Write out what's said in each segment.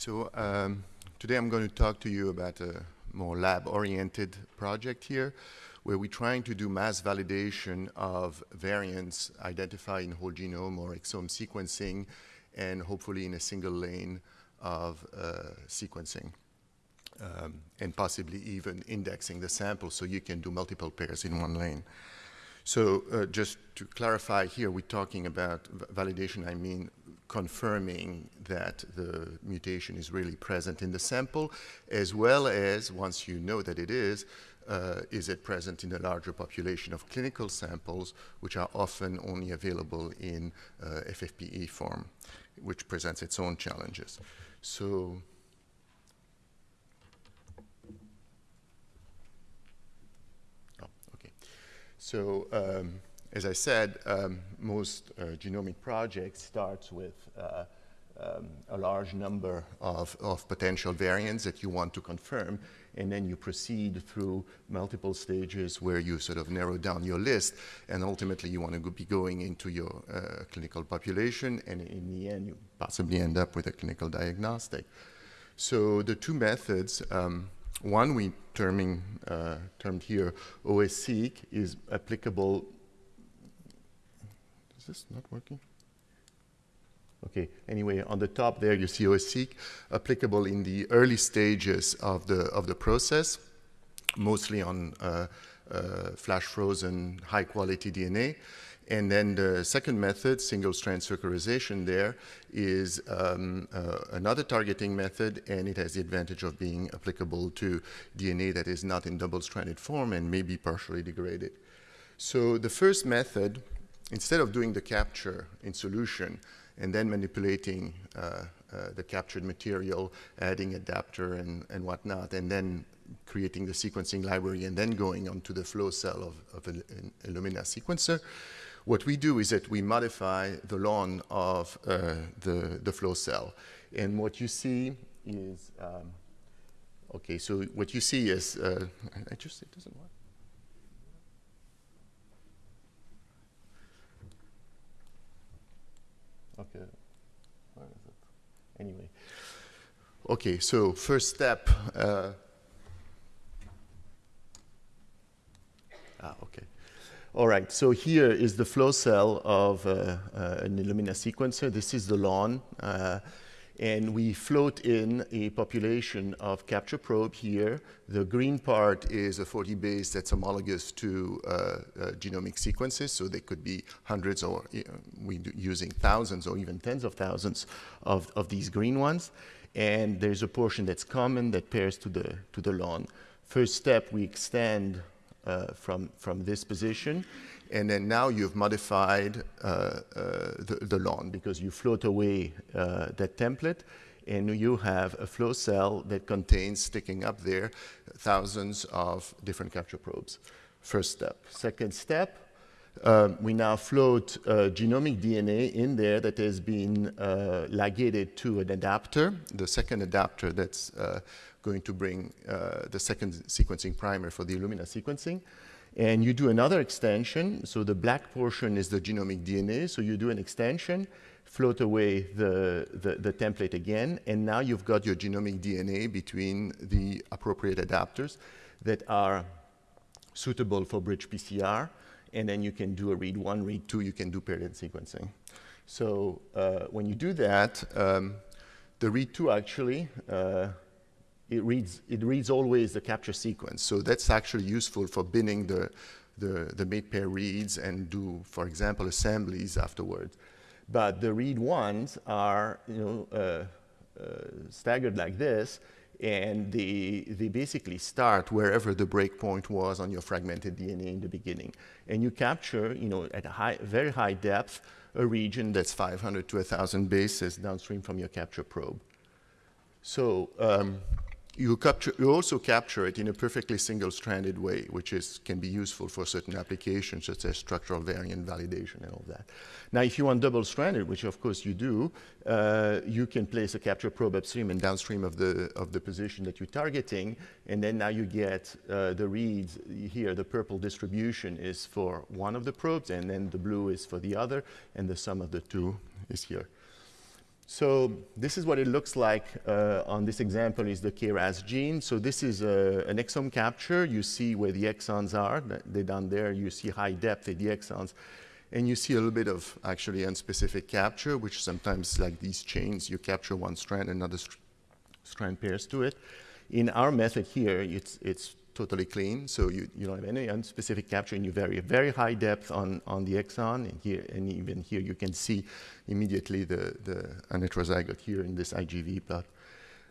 So um, today I'm going to talk to you about a more lab-oriented project here, where we're trying to do mass validation of variants identified in whole genome or exome sequencing, and hopefully in a single lane of uh, sequencing. Um, and possibly even indexing the sample so you can do multiple pairs in one lane. So uh, just to clarify here, we're talking about validation, I mean confirming that the mutation is really present in the sample, as well as, once you know that it is, uh, is it present in a larger population of clinical samples, which are often only available in uh, FFPE form, which presents its own challenges. So okay. So um, as I said, um, most uh, genomic projects starts with uh, um, a large number of, of potential variants that you want to confirm, and then you proceed through multiple stages where you sort of narrow down your list, and ultimately you want to go be going into your uh, clinical population, and in the end you possibly end up with a clinical diagnostic. So the two methods um, one we terming, uh, termed here OS-seq is applicable. Is this not working? Okay, anyway, on the top there you see OS-seq applicable in the early stages of the, of the process, mostly on uh, uh, flash frozen high quality DNA. And then the second method, single-strand circularization there, is um, uh, another targeting method, and it has the advantage of being applicable to DNA that is not in double-stranded form and may be partially degraded. So the first method, instead of doing the capture in solution and then manipulating uh, uh, the captured material, adding adapter and, and whatnot, and then creating the sequencing library and then going onto the flow cell of, of an, Illumina sequencer, what we do is that we modify the lawn of uh, the, the flow cell. And what you see is, um, okay, so what you see is, uh, I just, it doesn't work. Okay, where is it? Anyway. Okay, so first step. Uh, ah, okay. All right, so here is the flow cell of uh, uh, an Illumina sequencer. This is the lawn. And we float in a population of capture probe here. The green part is a 40 base that's homologous to uh, uh, genomic sequences, so they could be hundreds or you we using thousands or even tens of thousands of, of these green ones. And there's a portion that's common that pairs to the, to the lawn. First step, we extend from, from this position. And then now you've modified uh, uh, the, the lawn because you float away that template and you have a flow cell that contains, sticking up there, thousands of different capture probes. First step. Second step, um, we now float uh, genomic DNA in there that has been uh, ligated to an adapter, the second adapter that's uh, going to bring uh, the second sequencing primer for the Illumina sequencing. And you do another extension. So the black portion is the genomic DNA. So you do an extension, float away the, the, the, template again, and now you've got your genomic DNA between the appropriate adapters that are suitable for bridge PCR. And then you can do a read one, read two, you can do paired sequencing. So uh, when you do that, um, the read two actually uh, it reads, it reads always the capture sequence. So that's actually useful for binning the, the, the mate pair reads and do, for example, assemblies afterwards. But the read ones are, you know, uh, uh, staggered like this, and they, they basically start wherever the breakpoint was on your fragmented DNA in the beginning. And you capture, you know, at a high, very high depth, a region that's 500 to 1,000 bases downstream from your capture probe. So um, you, capture, you also capture it in a perfectly single-stranded way, which is, can be useful for certain applications, such as structural variant validation and all that. Now, if you want double-stranded, which of course you do, uh, you can place a capture probe upstream and downstream of the, of the position that you're targeting, and then now you get uh, the reads here. The purple distribution is for one of the probes, and then the blue is for the other, and the sum of the two is here. So this is what it looks like uh, on this example is the KRAS gene. So this is uh, an exome capture. You see where the exons are. They're down there. You see high depth at the exons. And you see a little bit of actually unspecific capture, which sometimes like these chains, you capture one strand, and another st strand pairs to it. In our method here, it's, it's totally clean, so you, you don't have any unspecific capture, and you vary very high depth on, on the exon, and here, and even here you can see immediately the, the heterozygote here in this IGV plot.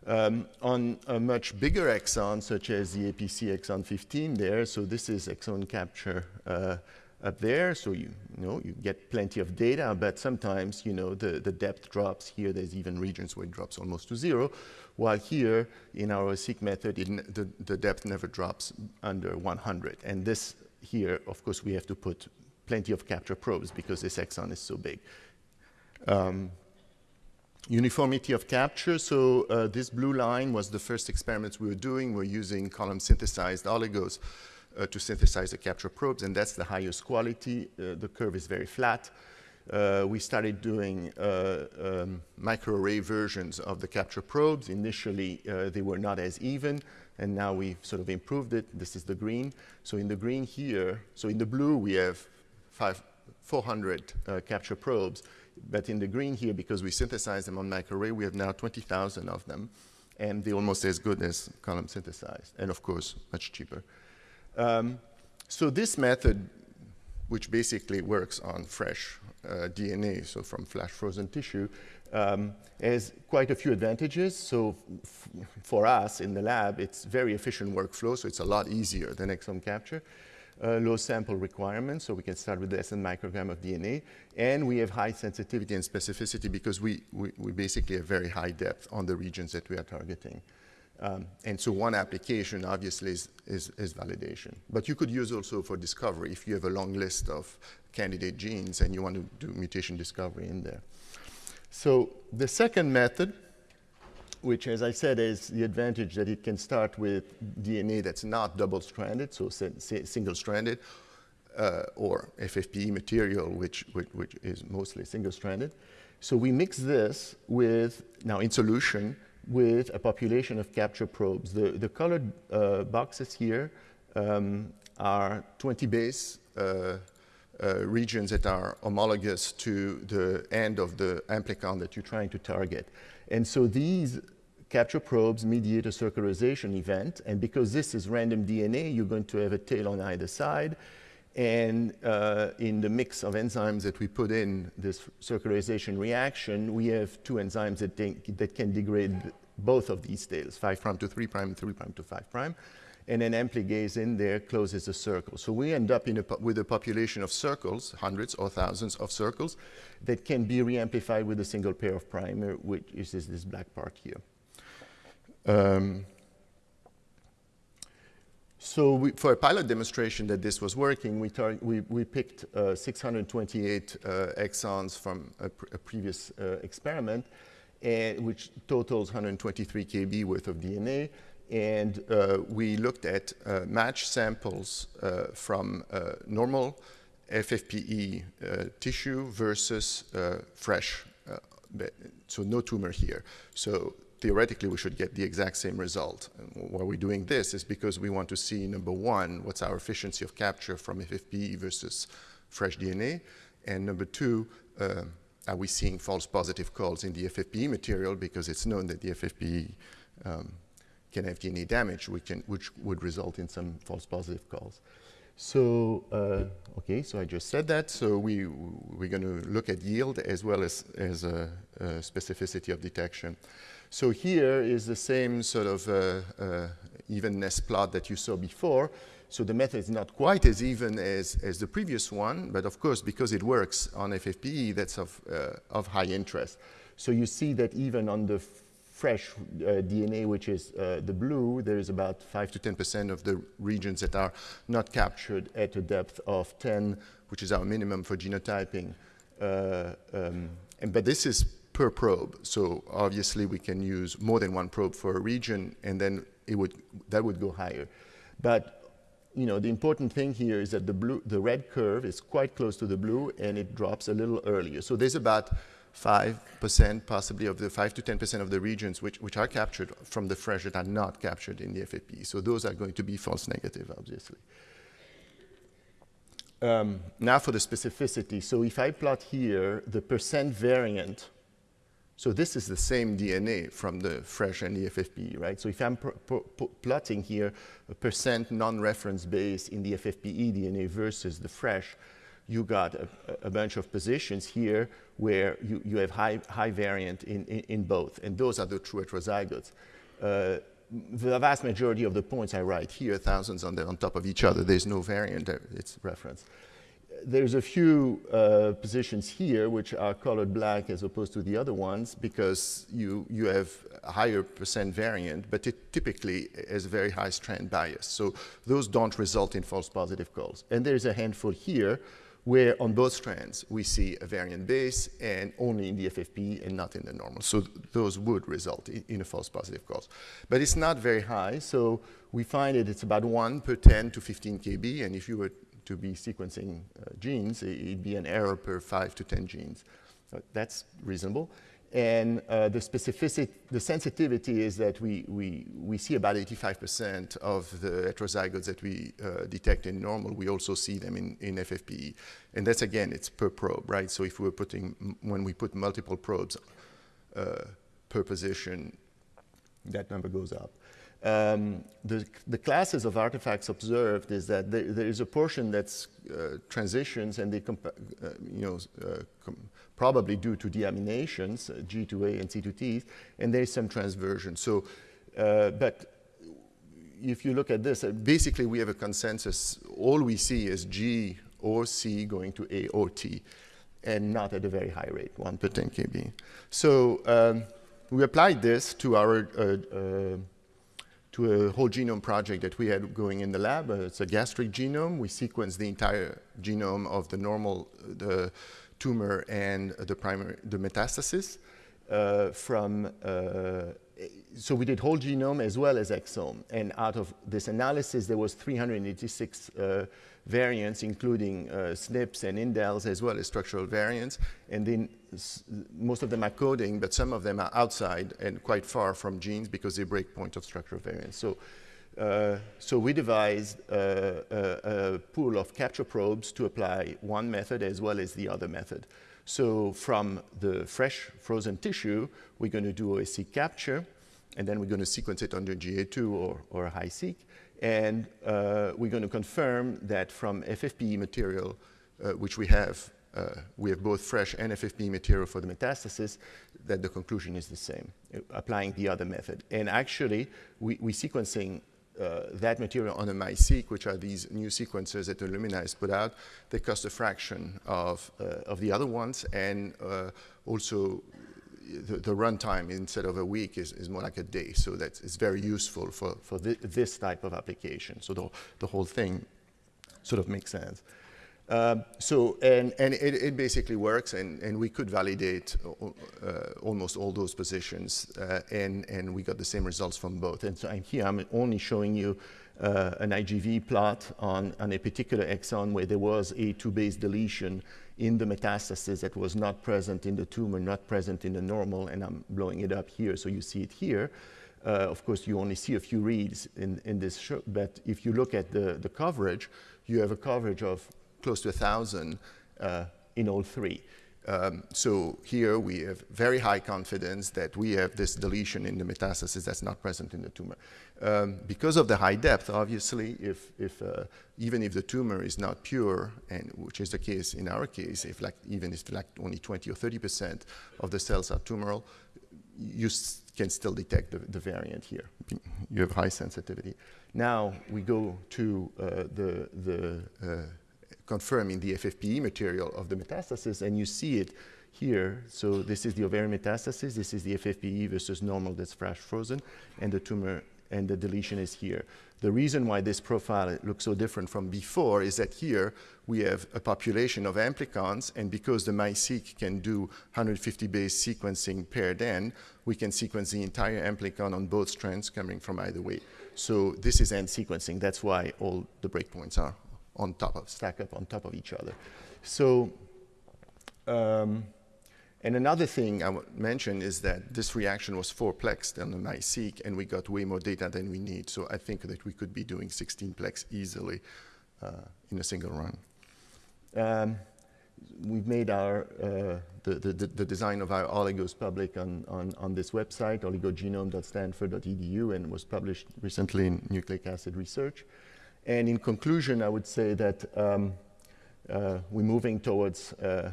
Um, on a much bigger exon, such as the APC exon 15 there, so this is exome capture uh, up there, so you, you, know, you get plenty of data, but sometimes, you know, the, the depth drops. Here there's even regions where it drops almost to zero, while here in our seq method, the, the depth never drops under 100. And this here, of course, we have to put plenty of capture probes because this exon is so big. Um, uniformity of capture, so uh, this blue line was the first experiments we were doing. We're using column synthesized oligos uh, to synthesize the capture probes, and that's the highest quality. Uh, the curve is very flat. Uh, we started doing uh, um, microarray versions of the capture probes. Initially, uh, they were not as even, and now we've sort of improved it. This is the green. So in the green here, so in the blue, we have five, 400 uh, capture probes. But in the green here, because we synthesize them on microarray, we have now 20,000 of them. And they're almost as good as column synthesized, and of course, much cheaper. Um, so this method, which basically works on fresh DNA, so from flash frozen tissue, um, has quite a few advantages. So for us in the lab, it's very efficient workflow, so it's a lot easier than exome capture. Uh, low sample requirements, so we can start with less than microgram of DNA. And we have high sensitivity and specificity because we, we, we basically have very high depth on the regions that we are targeting. Um, and so one application obviously is, is, is, validation. But you could use also for discovery if you have a long list of candidate genes and you want to do mutation discovery in there. So the second method, which as I said is the advantage that it can start with DNA that's not double-stranded, so single-stranded, uh, or FFPE material, which, which, which is mostly single-stranded. So we mix this with, now in solution, with a population of capture probes. The, the colored uh, boxes here um, are 20 base uh, uh, regions that are homologous to the end of the amplicon that you're trying to target. And so these capture probes mediate a circularization event. And because this is random DNA, you're going to have a tail on either side. And uh, in the mix of enzymes that we put in this circularization reaction, we have two enzymes that, that can degrade both of these tails, 5' to 3', prime, 3' to 5' prime, and then ampligase in there closes a circle. So we end up a with a population of circles, hundreds or thousands of circles, that can be reamplified with a single pair of primer, which is this, this black part here. Um, so we, for a pilot demonstration that this was working, we, we, we picked uh, 628 uh, exons from a, pr a previous uh, experiment, and, which totals 123 kb worth of DNA. And uh, we looked at uh, match samples uh, from normal FFPE tissue versus fresh, so no tumor here. So theoretically, we should get the exact same result. And why we're doing this is because we want to see, number one, what's our efficiency of capture from FFPE versus fresh DNA, and number two, uh, are we seeing false positive calls in the FFPE material because it's known that the FFPE um, can have DNA damage, which, can, which, would result in some false positive calls. So, uh, okay, so I just said that. So we, we're going to look at yield as well as, as specificity of detection. So here is the same sort of uh, uh, evenness plot that you saw before. So the method is not quite as even as, as the previous one, but of course, because it works on FFPE, that's of, uh, of high interest. So you see that even on the fresh uh, DNA, which is uh, the blue, there is about 5 to 10% of the regions that are not captured at a depth of 10, which is our minimum for genotyping. Uh, um, and, but this is per probe. So obviously we can use more than one probe for a region and then it would, that would go higher. But you know, the important thing here is that the, blue, the red curve is quite close to the blue and it drops a little earlier. So there's about 5% possibly of the 5 to 10% of the regions which, which are captured from the fresh that are not captured in the FFPE. So those are going to be false negative, obviously. Um, now for the specificity. So if I plot here the percent variant, so this is the same DNA from the fresh and the FFPE, right? So if I'm plotting here a percent non-reference base in the FFPE DNA versus the fresh, you got a, a, bunch of positions here where you, you have high, high variant in, in, in both, and those are the true heterozygotes. Uh, the vast majority of the points I write here, thousands on, the, on top of each other, there's no variant, it's reference. There's a few uh, positions here which are colored black as opposed to the other ones because you, you have a higher percent variant, but it typically has a very high strand bias. So those don't result in false positive calls. And there's a handful here where on both strands we see a variant base and only in the FFP and not in the normal. So th those would result in, in, a false positive cause. But it's not very high, so we find that it's about 1 per 10 to 15 kb, and if you were to be sequencing uh, genes, it'd be an error per 5 to 10 genes. Uh, that's reasonable. And uh, the specificity, the sensitivity is that we, we, we see about 85% of the heterozygotes that we uh, detect in normal. We also see them in, in FFPE. And that's, again, it's per probe, right? So if we're putting, when we put multiple probes uh, per position, that number goes up. Um, the, the, classes of artifacts observed is that there, there is a portion that's uh, transitions and they, uh, you know, uh, probably due to deaminations, uh, G2A and C2Ts, and there's some transversion. So, uh, but if you look at this, uh, basically we have a consensus. All we see is G or C going to A or T, and not at a very high rate, 1 per 10 kb. So um, we applied this to our to a whole genome project that we had going in the lab. Uh, it's a gastric genome. We sequenced the entire genome of the normal, the tumor and the primary, the metastasis uh, from, uh, so we did whole genome as well as exome. And out of this analysis, there was 386 uh, variants, including uh, SNPs and indels, as well as structural variants. And then most of them are coding, but some of them are outside and quite far from genes because they break point of structural variants. So uh, so we devised a, a, a, pool of capture probes to apply one method as well as the other method. So from the fresh frozen tissue, we're going to do OS-seq capture, and then we're going to sequence it under GA2 or, or HiSeq. And uh, we're going to confirm that from FFPE material, uh, which we have, we have both fresh and FFPE material for the metastasis, that the conclusion is the same, uh, applying the other method. And actually, we, we're sequencing uh, that material on a MiSeq, which are these new sequencers that Illumina has put out, they cost a fraction of, uh, of the other ones, and uh, also the, the runtime instead of a week is, is more like a day, so that it's very useful for, for th this type of application. So the, the whole thing sort of makes sense. Um, so, and, and it, it, basically works, and, and we could validate uh, almost all those positions, uh, and, and we got the same results from both. And so I'm here, I'm only showing you uh, an IGV plot on, on a particular exon where there was a two-base deletion in the metastasis that was not present in the tumor, not present in the normal, and I'm blowing it up here, so you see it here. Uh, of course, you only see a few reads in, in this, show, but if you look at the, the coverage, you have a coverage of close to 1,000 uh, in all three. Um, so here we have very high confidence that we have this deletion in the metastasis that's not present in the tumor. Um, because of the high depth, obviously, if, if uh, even if the tumor is not pure, and which is the case in our case, if like even if like only 20 or 30 percent of the cells are tumoral, you can still detect the, the, variant here. You have high sensitivity. Now we go to uh, the the uh, confirming the FFPE material of the metastasis, and you see it here. So this is the ovarian metastasis, this is the FFPE versus normal that's fresh frozen, and the tumor and the deletion is here. The reason why this profile looks so different from before is that here we have a population of amplicons, and because the MiSeq can do 150 base sequencing paired end, we can sequence the entire amplicon on both strands coming from either way. So this is end sequencing. That's why all the breakpoints are on top of, stack up on top of each other. So um, And another thing I would mention is that this reaction was four-plexed on the MiSeq, and we got way more data than we need. So I think that we could be doing 16-plex easily uh, in a single run. Um, we've made our, uh, the, the, the, design of our oligos public on, on, on this website, oligogenome.stanford.edu, and was published recently in Nucleic Acid Research. And in conclusion, I would say that um, uh, we're moving towards uh,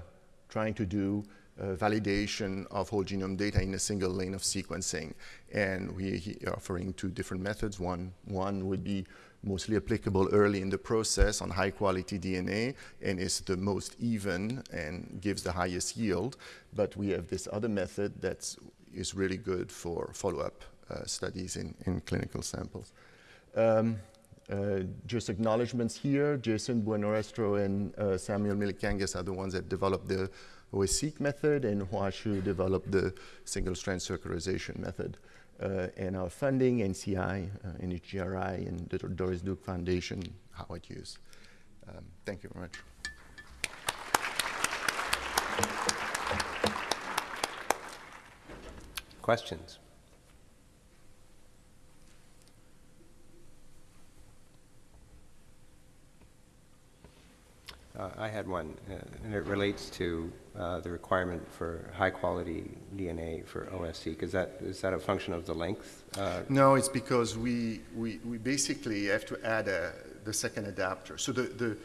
trying to do uh, validation of whole genome data in a single lane of sequencing. And we're offering two different methods. One, one would be mostly applicable early in the process on high quality DNA and is the most even and gives the highest yield. But we have this other method that is really good for follow-up uh, studies in, in clinical samples. Um, uh, just acknowledgements here, Jason Buenrostro and uh, Samuel Myllykangas are the ones that developed the OS-seq method and Hua Xu developed the single-strand circularization method. Uh, and our funding, NCI, uh, NHGRI, and the Doris Duke Foundation, Howard Hughes. Um, thank you very much. Questions? Uh, I had one, uh, and it relates to uh, the requirement for high-quality DNA for OS-seq. Is that is that a function of the length? Uh? no, it's because we, we, we basically have to add a, the second adapter. So the, the,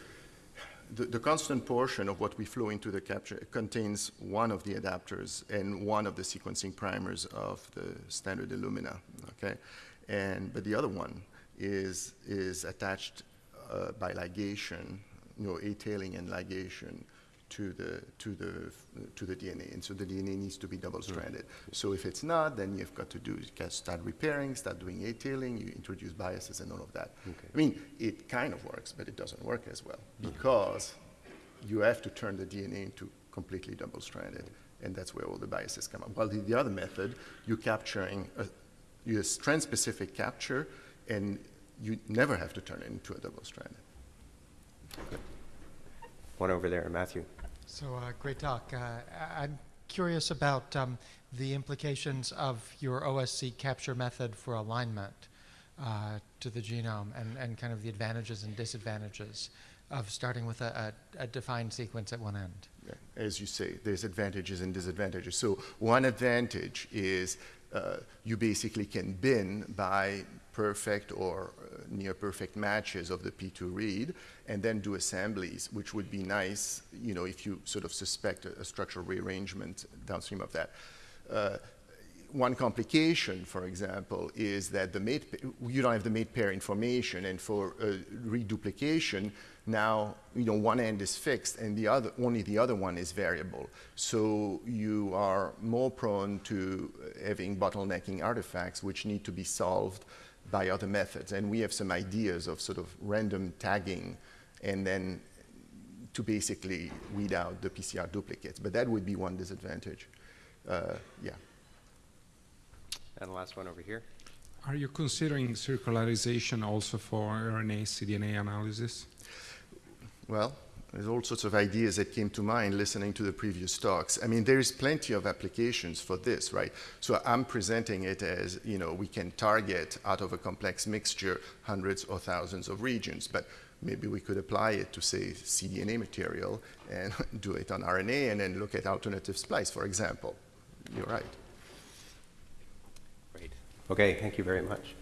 the, the, constant portion of what we flow into the capture contains one of the adapters and one of the sequencing primers of the standard Illumina, okay? And, but the other one is, is attached uh, by ligation you know, A-tailing and ligation to the, to, the, to the DNA. And so the DNA needs to be double-stranded. Mm. So if it's not, then you've got to do, start repairing, start doing A-tailing, you introduce biases and all of that. Okay. I mean, it kind of works, but it doesn't work as well because you have to turn the DNA into completely double-stranded. And that's where all the biases come up. While the, the other method, you're capturing, a, you a strand-specific capture, and you never have to turn it into a double-stranded. One over there, Matthew. So uh, great talk. Uh, I'm curious about um, the implications of your OS-seq capture method for alignment uh, to the genome and, and kind of the advantages and disadvantages of starting with a, a, a defined sequence at one end. As you say, there's advantages and disadvantages. So one advantage is uh, you basically can bin by perfect or uh, near perfect matches of the P2 read and then do assemblies, which would be nice, you know, if you sort of suspect a, a structural rearrangement downstream of that. Uh, one complication, for example, is that the mate, you don't have the mate pair information, and for uh, reduplication, now you know one end is fixed and the other only the other one is variable. So you are more prone to having bottlenecking artifacts which need to be solved by other methods. And we have some ideas of sort of random tagging and then to basically weed out the PCR duplicates. But that would be one disadvantage. Uh, yeah. And the last one over here. Are you considering circularization also for RNA cDNA analysis? Well, there's all sorts of ideas that came to mind listening to the previous talks. I mean, there's plenty of applications for this, right? So I'm presenting it as, you know, we can target out of a complex mixture hundreds or thousands of regions, but maybe we could apply it to, say, cDNA material and do it on RNA and then look at alternative splice, for example. You're right. Great. Okay, thank you very much.